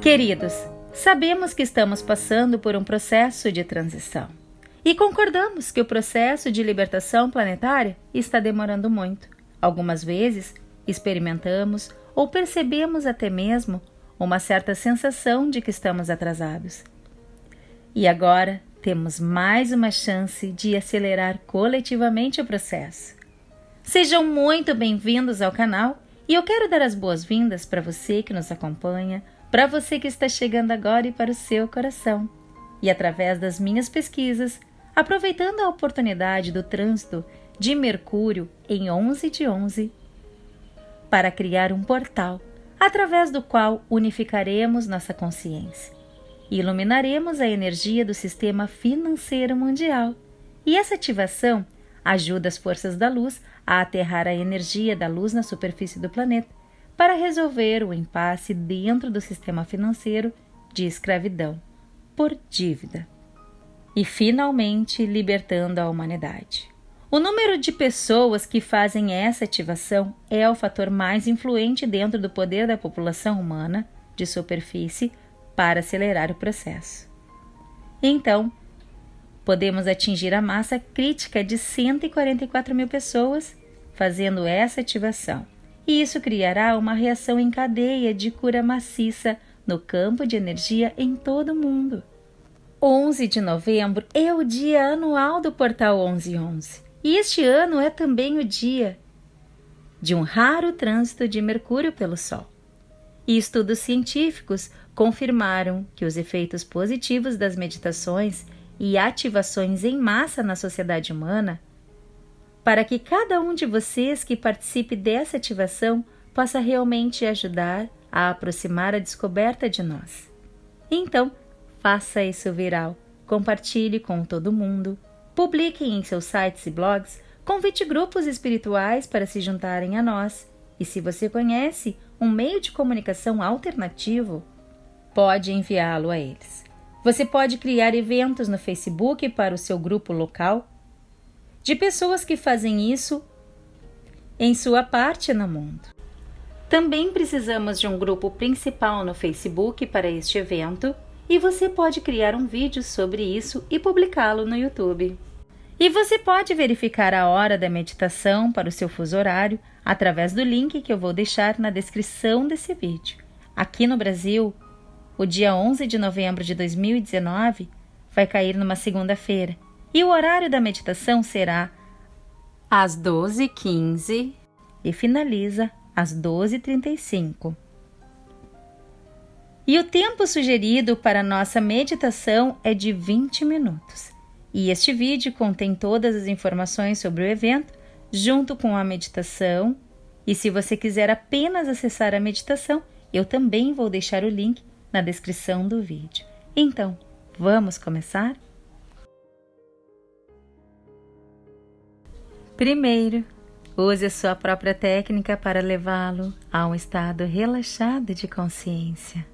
Queridos, sabemos que estamos passando por um processo de transição e concordamos que o processo de libertação planetária está demorando muito. Algumas vezes experimentamos ou percebemos até mesmo uma certa sensação de que estamos atrasados. E agora temos mais uma chance de acelerar coletivamente o processo. Sejam muito bem-vindos ao canal e eu quero dar as boas-vindas para você que nos acompanha para você que está chegando agora e para o seu coração. E através das minhas pesquisas, aproveitando a oportunidade do trânsito de Mercúrio em 11 de 11, para criar um portal através do qual unificaremos nossa consciência e iluminaremos a energia do sistema financeiro mundial. E essa ativação ajuda as forças da luz a aterrar a energia da luz na superfície do planeta para resolver o impasse dentro do sistema financeiro de escravidão por dívida e finalmente libertando a humanidade. O número de pessoas que fazem essa ativação é o fator mais influente dentro do poder da população humana de superfície para acelerar o processo. Então, podemos atingir a massa crítica de 144 mil pessoas fazendo essa ativação e isso criará uma reação em cadeia de cura maciça no campo de energia em todo o mundo. 11 de novembro é o dia anual do Portal 1111 e este ano é também o dia de um raro trânsito de Mercúrio pelo Sol. E estudos científicos confirmaram que os efeitos positivos das meditações e ativações em massa na sociedade humana para que cada um de vocês que participe dessa ativação possa realmente ajudar a aproximar a descoberta de nós. Então, faça isso viral, compartilhe com todo mundo, publique em seus sites e blogs, convite grupos espirituais para se juntarem a nós. E se você conhece um meio de comunicação alternativo, pode enviá-lo a eles. Você pode criar eventos no Facebook para o seu grupo local de pessoas que fazem isso em sua parte no mundo. Também precisamos de um grupo principal no Facebook para este evento e você pode criar um vídeo sobre isso e publicá-lo no YouTube. E você pode verificar a hora da meditação para o seu fuso horário através do link que eu vou deixar na descrição desse vídeo. Aqui no Brasil, o dia 11 de novembro de 2019 vai cair numa segunda-feira e o horário da meditação será às 12h15 e finaliza às 12h35. E o tempo sugerido para nossa meditação é de 20 minutos. E este vídeo contém todas as informações sobre o evento, junto com a meditação. E se você quiser apenas acessar a meditação, eu também vou deixar o link na descrição do vídeo. Então, vamos começar? Primeiro, use a sua própria técnica para levá-lo a um estado relaxado de consciência.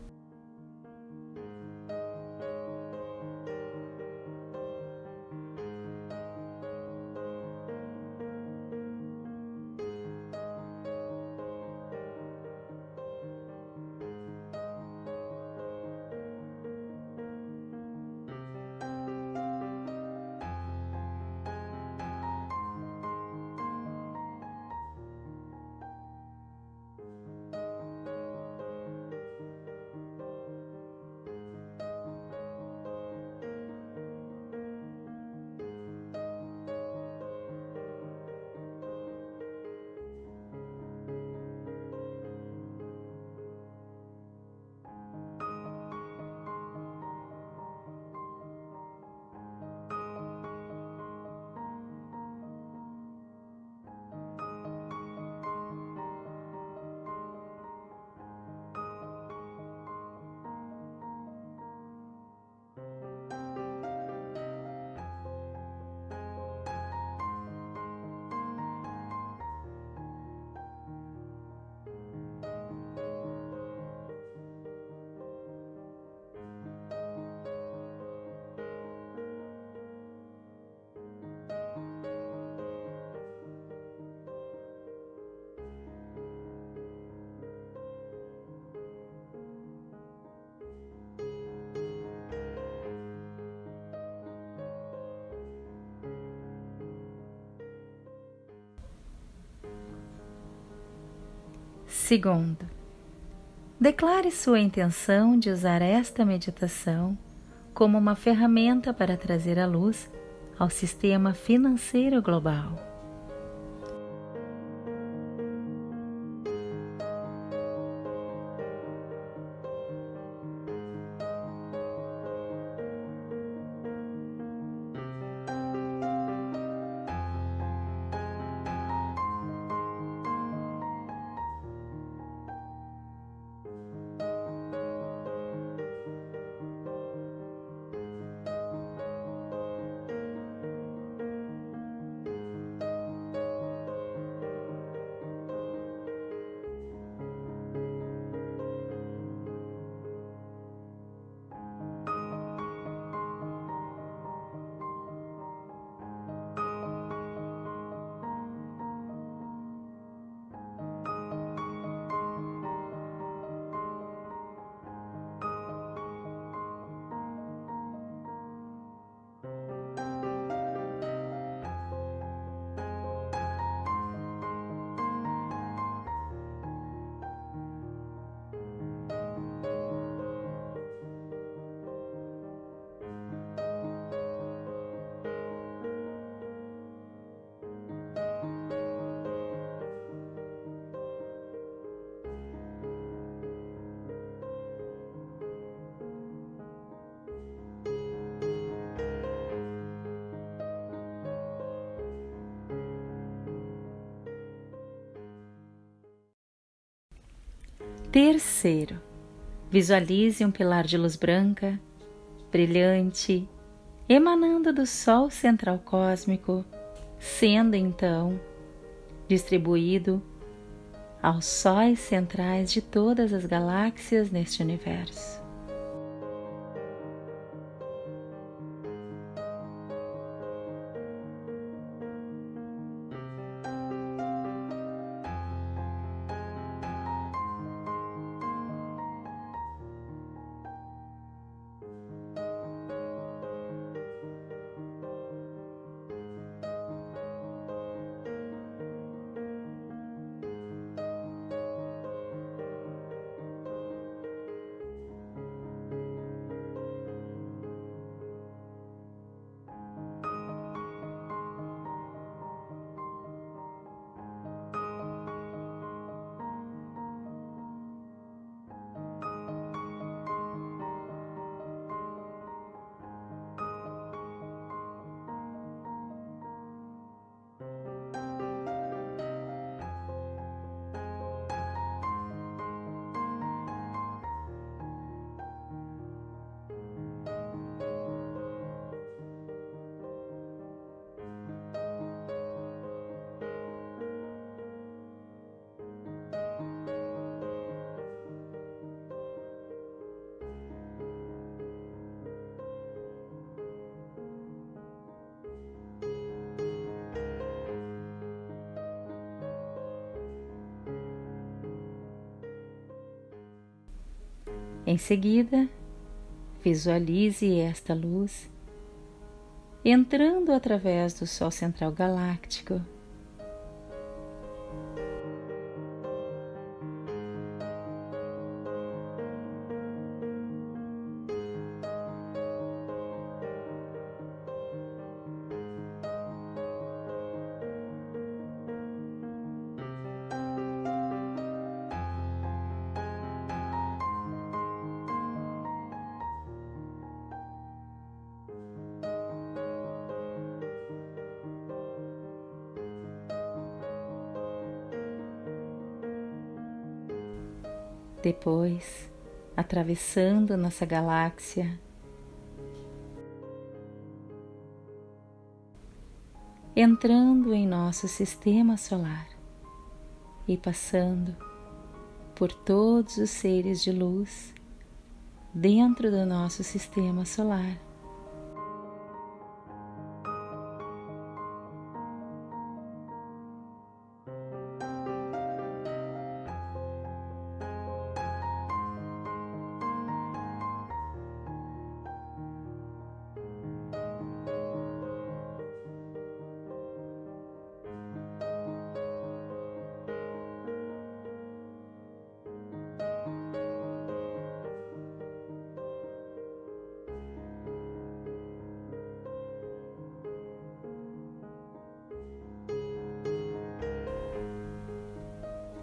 Segundo, declare sua intenção de usar esta meditação como uma ferramenta para trazer a luz ao sistema financeiro global. Terceiro, visualize um pilar de luz branca, brilhante, emanando do Sol central cósmico, sendo então distribuído aos sóis centrais de todas as galáxias neste universo. Em seguida, visualize esta luz entrando através do Sol Central Galáctico Depois, atravessando nossa galáxia, entrando em nosso sistema solar e passando por todos os seres de luz dentro do nosso sistema solar.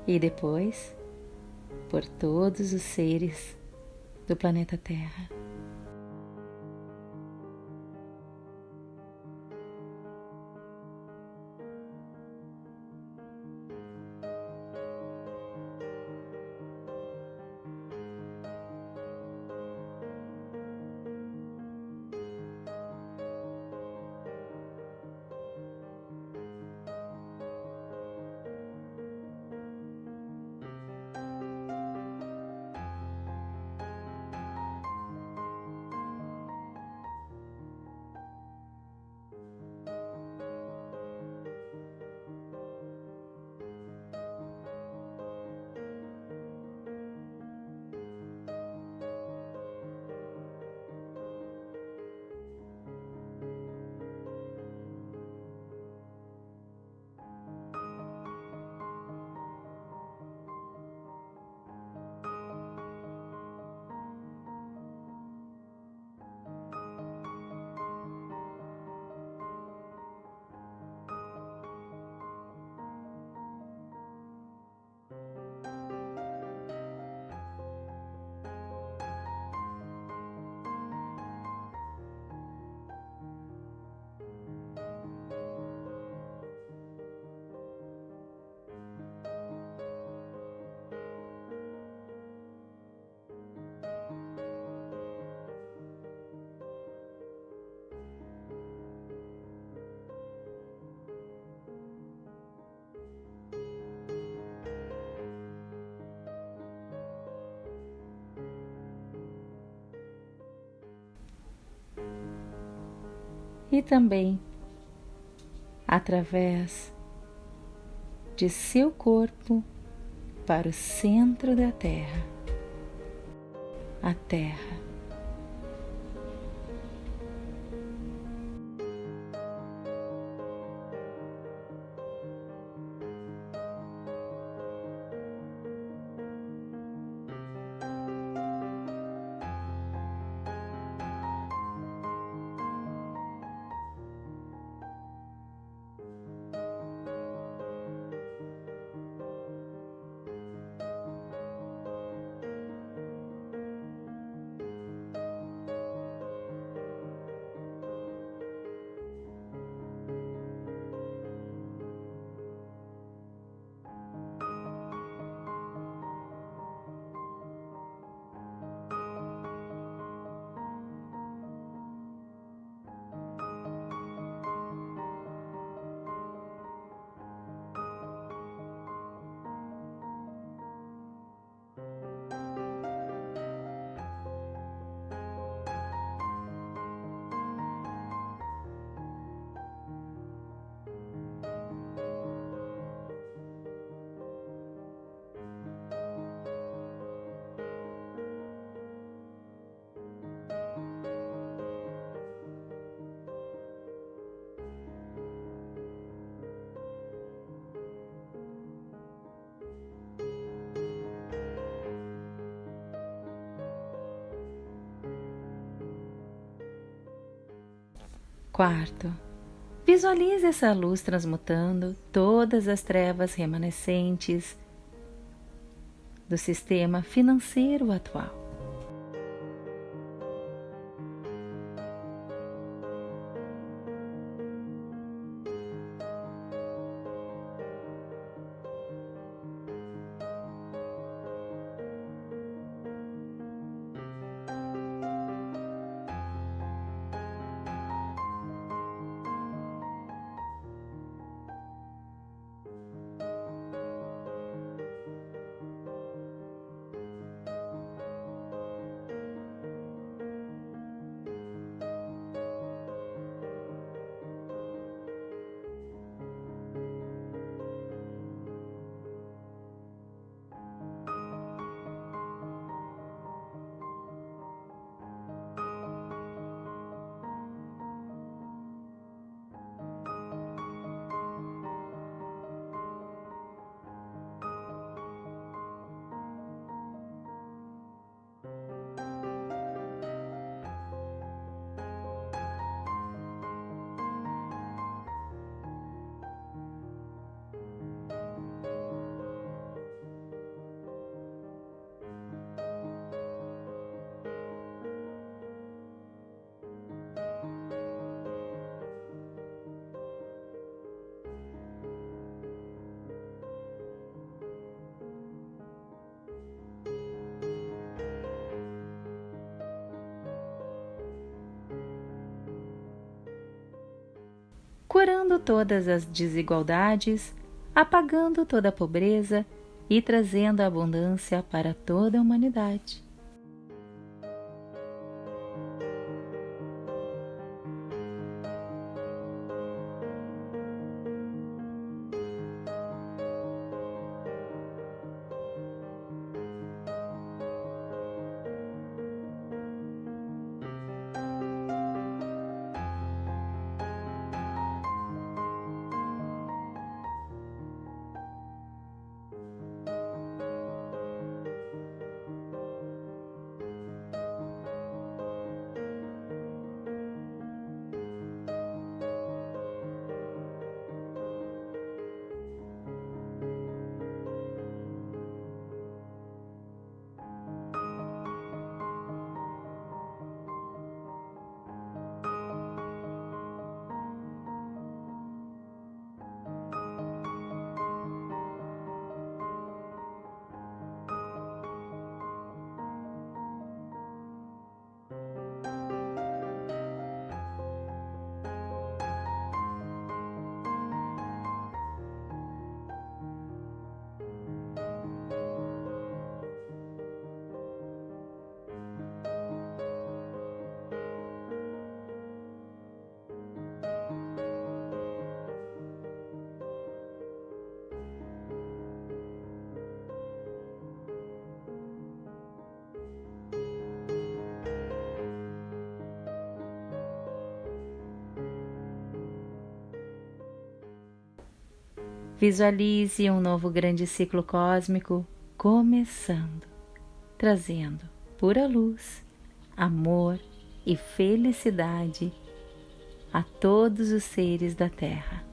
E depois por todos os seres do planeta Terra. E também através de seu corpo para o centro da Terra. A Terra Quarto, visualize essa luz transmutando todas as trevas remanescentes do sistema financeiro atual. Curando todas as desigualdades, apagando toda a pobreza e trazendo abundância para toda a humanidade. Visualize um novo grande ciclo cósmico começando, trazendo pura luz, amor e felicidade a todos os seres da Terra.